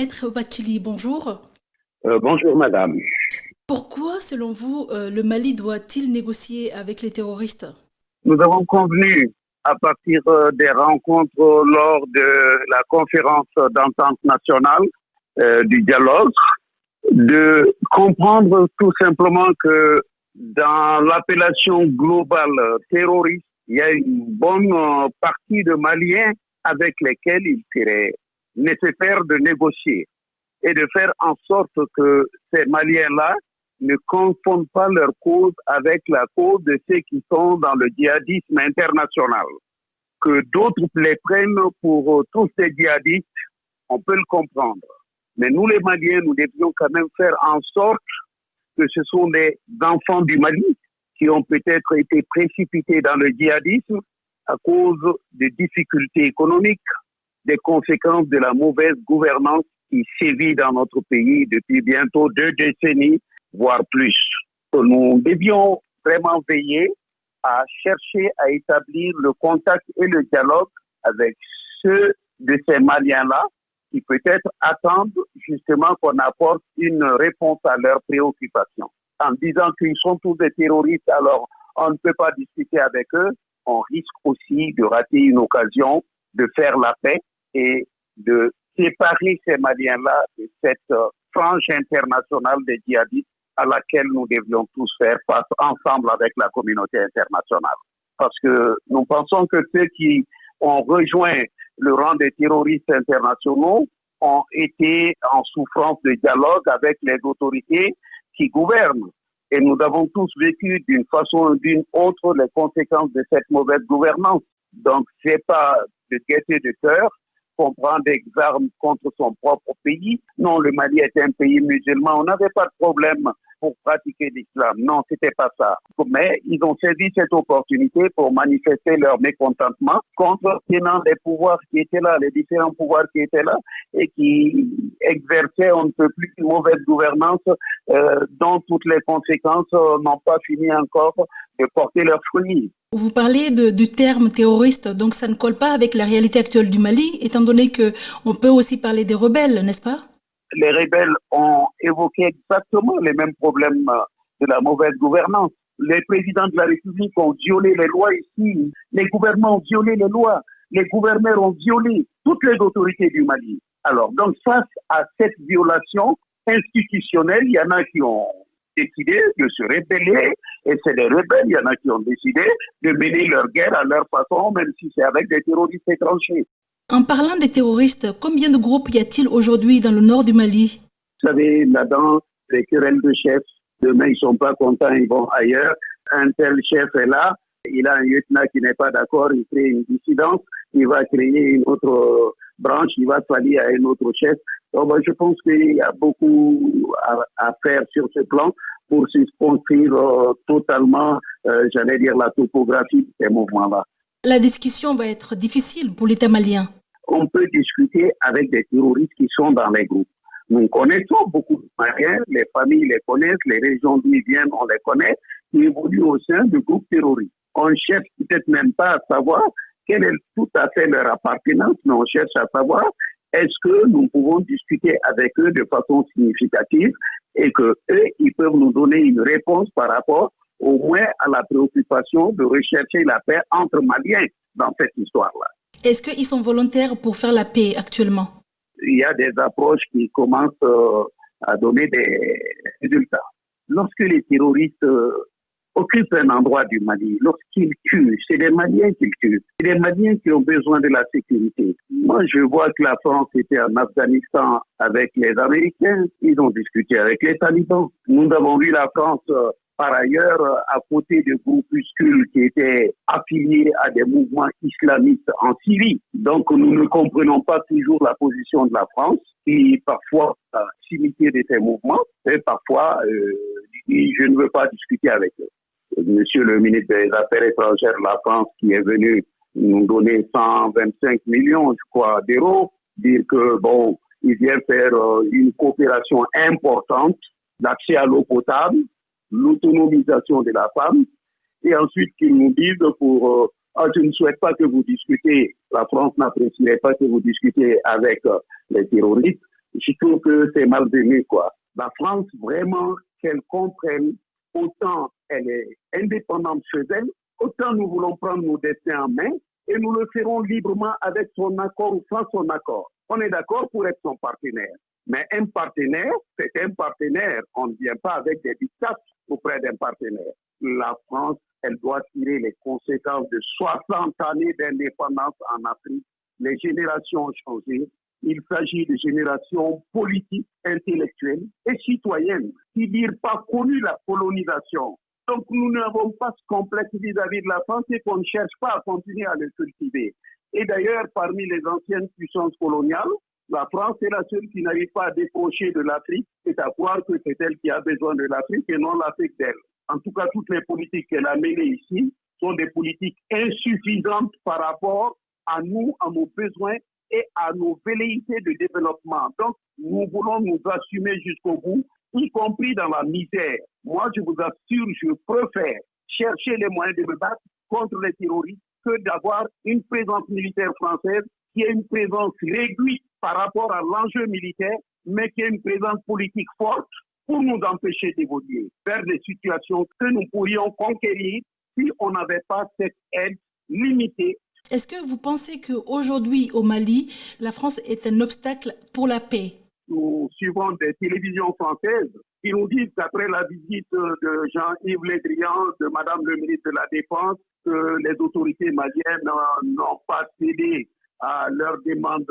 Maître Bachili, bonjour. Euh, bonjour madame. Pourquoi, selon vous, euh, le Mali doit-il négocier avec les terroristes? Nous avons convenu, à partir euh, des rencontres lors de la conférence d'entente nationale du dialogue, de comprendre tout simplement que dans l'appellation globale terroriste, il y a une bonne partie de Maliens avec lesquels il serait nécessaire de négocier et de faire en sorte que ces Maliens-là ne confondent pas leur cause avec la cause de ceux qui sont dans le djihadisme international. Que d'autres les prennent pour tous ces djihadistes, on peut le comprendre. Mais nous, les Maliens, nous devions quand même faire en sorte que ce sont des enfants du Mali qui ont peut-être été précipités dans le djihadisme à cause des difficultés économiques, des conséquences de la mauvaise gouvernance qui sévit dans notre pays depuis bientôt deux décennies, voire plus. Nous devions vraiment veiller à chercher à établir le contact et le dialogue avec ceux de ces Maliens-là qui peut-être attendent justement qu'on apporte une réponse à leurs préoccupations. En disant qu'ils sont tous des terroristes, alors on ne peut pas discuter avec eux, on risque aussi de rater une occasion de faire la paix et de séparer ces Maliens-là de cette euh, frange internationale des djihadistes à laquelle nous devions tous faire face ensemble avec la communauté internationale. Parce que nous pensons que ceux qui ont rejoint le rang des terroristes internationaux ont été en souffrance de dialogue avec les autorités qui gouvernent. Et nous avons tous vécu d'une façon ou d'une autre les conséquences de cette mauvaise gouvernance. Donc, c'est pas de gaieté de cœur qu'on prend des armes contre son propre pays. Non, le Mali est un pays musulman. On n'avait pas de problème pour pratiquer l'islam. Non, c'était pas ça. Mais ils ont saisi cette opportunité pour manifester leur mécontentement contre des pouvoirs qui étaient là, les différents pouvoirs qui étaient là et qui exerçaient un peu plus une mauvaise gouvernance euh, dont toutes les conséquences euh, n'ont pas fini encore de porter leurs fruits. Vous parlez du terme terroriste, donc ça ne colle pas avec la réalité actuelle du Mali, étant donné que on peut aussi parler des rebelles, n'est-ce pas? Les rebelles ont évoqué exactement les mêmes problèmes euh, de la mauvaise gouvernance. Les présidents de la République ont violé les lois ici, les gouvernements ont violé les lois, les gouverneurs ont violé toutes les autorités du Mali. Alors, donc face à cette violation institutionnelle, il y en a qui ont décidé de se rebeller, et c'est les rebelles, il y en a qui ont décidé de mener leur guerre à leur façon, même si c'est avec des terroristes étrangers. En parlant des terroristes, combien de groupes y a-t-il aujourd'hui dans le nord du Mali? Vous savez, là-dedans, les querelles de chefs, demain ils sont pas contents, ils vont ailleurs. Un tel chef est là, il a un lieutenant qui n'est pas d'accord, il crée une dissidence, il va créer une autre branche, il va s'allier à un autre chef. Donc, je pense qu'il y a beaucoup à, faire sur ce plan pour se construire euh, totalement, euh, j'allais dire, la topographie de ces mouvements-là. La discussion va être difficile pour l'État malien on peut discuter avec des terroristes qui sont dans les groupes. Nous connaissons beaucoup de Maliens, les familles les connaissent, les régions d'où ils viennent, on les connaît, qui évoluent au sein du groupe terroriste. On cherche peut-être même pas à savoir quelle est tout à fait leur appartenance, mais on cherche à savoir est-ce que nous pouvons discuter avec eux de façon significative et que eux, ils peuvent nous donner une réponse par rapport au moins à la préoccupation de rechercher la paix entre Maliens dans cette histoire-là. Est-ce qu'ils sont volontaires pour faire la paix actuellement? Il y a des approches qui commencent euh, à donner des résultats. Lorsque les terroristes euh, occupent un endroit du Mali, lorsqu'ils tuent, c'est les Maliens qu'ils tuent. C'est les Maliens qui ont besoin de la sécurité. Moi, je vois que la France était en Afghanistan avec les Américains. Ils ont discuté avec les talibans. Nous avons vu la France euh, par ailleurs, à côté de groupuscules qui étaient affiliés à des mouvements islamistes en Syrie. Donc, nous ne comprenons pas toujours la position de la France, qui parfois a s'imiter de ces mouvements, et parfois euh, dit je ne veux pas discuter avec eux. Monsieur le ministre des Affaires étrangères de la France, qui est venu nous donner 125 millions, je crois, d'euros, dire que, bon, il vient faire euh, une coopération importante d'accès à l'eau potable, l'autonomisation de la femme, et ensuite qu'ils nous disent pour ah, je ne souhaite pas que vous discutez, la France n'apprécierait pas que vous discutez avec euh, les terroristes, je trouve que c'est malvenu, quoi. La France, vraiment, qu'elle comprenne, autant elle est indépendante chez elle, autant nous voulons prendre nos destins en main et nous le ferons librement avec son accord ou sans son accord. On est d'accord pour être son partenaire. Mais un partenaire, c'est un partenaire. On ne vient pas avec des dictats auprès d'un partenaire. La France, elle doit tirer les conséquences de 60 années d'indépendance en Afrique. Les générations ont changé. Il s'agit de générations politiques, intellectuelles et citoyennes qui n'ont pas connu la colonisation. Donc nous n'avons pas ce complexe vis-à-vis de la France et qu'on ne cherche pas à continuer à le cultiver. Et d'ailleurs, parmi les anciennes puissances coloniales, la France est la seule qui n'arrive pas à décrocher de l'Afrique. C'est à croire que c'est elle qui a besoin de l'Afrique et non l'Afrique d'elle. En tout cas, toutes les politiques qu'elle a menées ici sont des politiques insuffisantes par rapport à nous, à nos besoins et à nos velléités de développement. Donc, nous voulons nous assumer jusqu'au bout, y compris dans la misère. Moi, je vous assure, je préfère chercher les moyens de me battre contre les terroristes que d'avoir une présence militaire française qui est une présence réduite par rapport à l'enjeu militaire, mais qui est une présence politique forte pour nous empêcher d'évoluer vers des situations que nous pourrions conquérir si on n'avait pas cette aide limitée. Est-ce que vous pensez qu'aujourd'hui au Mali, la France est un obstacle pour la paix? Nous suivons des télévisions françaises qui nous disent qu'après la visite de Jean-Yves Le Drian, de Madame le ministre de la Défense, que les autorités maliennes n'ont pas cédé à leur demande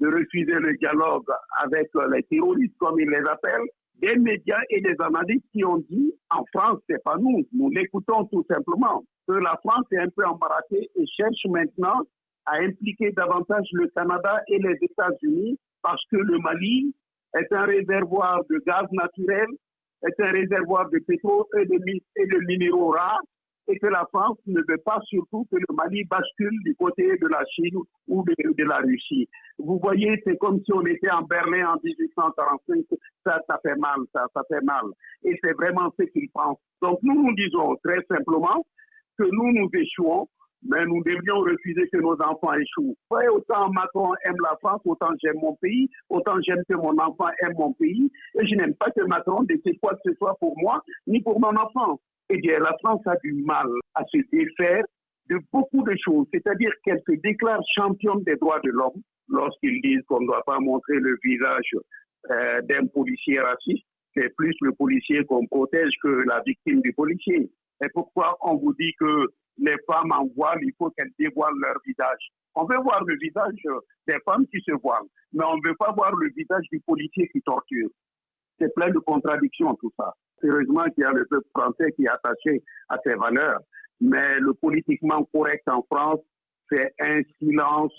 de refuser le dialogue avec les terroristes, comme ils les appellent, des médias et des analystes qui ont dit en France, c'est pas nous, nous l'écoutons tout simplement, que la France est un peu embarrassée et cherche maintenant à impliquer davantage le Canada et les États-Unis parce que le Mali est un réservoir de gaz naturel, est un réservoir de pétrole et de, et de minéraux rares et que la France ne veut pas surtout que le Mali bascule du côté de la Chine ou de, la Russie. Vous voyez, c'est comme si on était en Berlin en 1845. Ça, ça fait mal, ça, ça fait mal. Et c'est vraiment ce qu'ils pensent. Donc nous, nous disons très simplement que nous, nous échouons, mais nous devrions refuser que nos enfants échouent. Autant Macron aime la France, autant j'aime mon pays, autant j'aime que mon enfant aime mon pays. Et je n'aime pas que Macron décide quoi que ce soit pour moi, ni pour mon enfant eh bien, la France a du mal à se défaire de beaucoup de choses. C'est-à-dire qu'elle se déclare championne des droits de l'homme lorsqu'ils disent qu'on ne doit pas montrer le visage euh, d'un policier raciste. C'est plus le policier qu'on protège que la victime du policier. Et pourquoi on vous dit que les femmes en voile, il faut qu'elles dévoilent leur visage On veut voir le visage des femmes qui se voilent, mais on ne veut pas voir le visage du policier qui torture. C'est plein de contradictions tout ça. Heureusement qu'il y a le peuple français qui est attaché à ses valeurs. Mais le politiquement correct en France, c'est un silence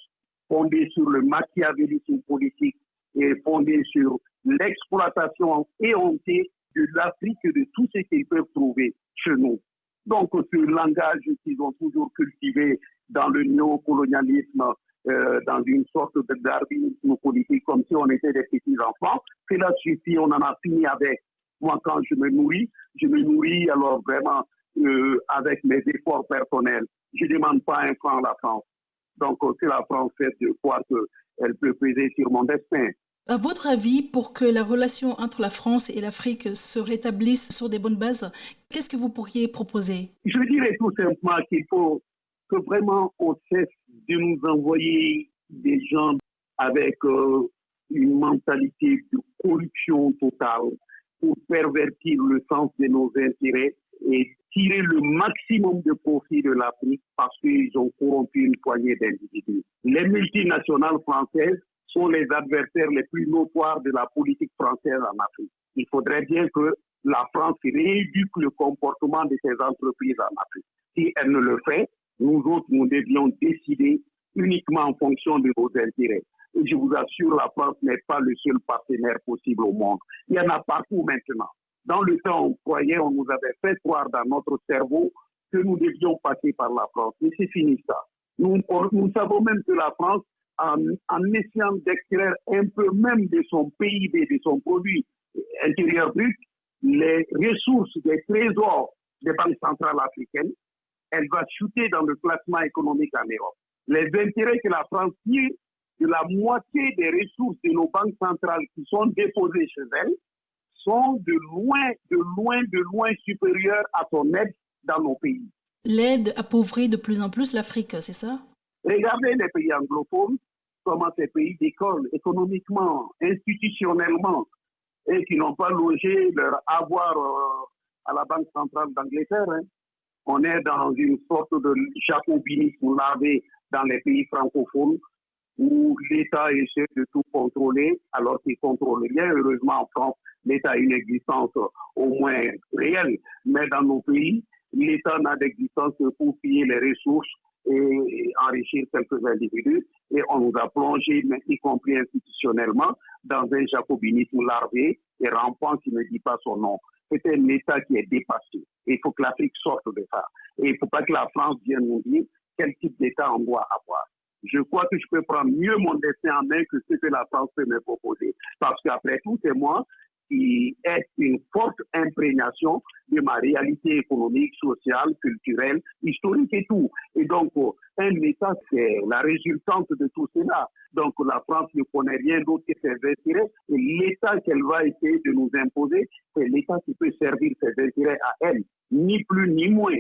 fondé sur le machiavélisme politique et fondé sur l'exploitation éhontée de l'Afrique et de tout ce qu'ils peuvent trouver chez nous. Donc, ce langage qu'ils ont toujours cultivé dans le néocolonialisme, euh, dans une sorte de darwinisme politique, comme si on était des petits enfants, cela suffit, on en a fini avec. Moi, quand je me nourris, je me nourris alors vraiment euh, avec mes efforts personnels. Je ne demande pas un franc à la France. Donc, c'est la France fait de croire qu'elle peut peser sur mon destin. À votre avis, pour que la relation entre la France et l'Afrique se rétablisse sur des bonnes bases, qu'est-ce que vous pourriez proposer? Je dirais tout simplement qu'il faut que vraiment on cesse de nous envoyer des gens avec euh, une mentalité de corruption totale pour pervertir le sens de nos intérêts et tirer le maximum de profit de l'Afrique parce qu'ils ont corrompu une poignée d'individus. Les multinationales françaises sont les adversaires les plus notoires de la politique française en Afrique. Il faudrait bien que la France rééduque le comportement de ces entreprises en Afrique. Si elle ne le fait, nous autres, nous devions décider uniquement en fonction de nos intérêts. Et je vous assure, la France n'est pas le seul partenaire possible au monde. Il y en a partout maintenant. Dans le temps, on croyait, on nous avait fait croire dans notre cerveau que nous devions passer par la France. Mais c'est fini ça. Nous, nous savons même que la France, en, en essayant d'extraire un peu même de son PIB, de son produit intérieur brut, les ressources des trésors des banques centrales africaines, elle va chuter dans le classement économique en Europe. Les intérêts que la France tire de la moitié des ressources de nos banques centrales qui sont déposées chez elles sont de loin, de loin, de loin supérieures à son aide dans nos pays. L'aide appauvrit de plus en plus l'Afrique, c'est ça? Regardez les pays anglophones, comment ces pays décollent économiquement, institutionnellement, et qui n'ont pas logé leur avoir euh, à la Banque centrale d'Angleterre. Hein. On est dans une sorte de jacobinisme lavé dans les pays francophones où l'État essaie de tout contrôler alors qu'il contrôle rien. Heureusement, en France, l'État a une existence au moins réelle, mais dans nos pays, l'État n'a d'existence que pour piller les ressources et enrichir quelques individus. Et on nous a plongé, y compris institutionnellement, dans un jacobinisme larvé et rampant qui ne dit pas son nom. C'est un État qui est dépassé. il faut que l'Afrique sorte de ça. Et il ne faut pas que la France vienne nous dire quel type d'État on doit avoir. Je crois que je peux prendre mieux mon destin en main que ce que la France peut me proposer. Parce qu'après tout, c'est moi qui est une forte imprégnation de ma réalité économique, sociale, culturelle, historique et tout. Et donc, euh, un État, c'est la résultante de tout cela. Donc, la France ne connaît rien d'autre que ses intérêts. Et l'État qu'elle va essayer de nous imposer, c'est l'État qui peut servir ses intérêts à elle, ni plus ni moins.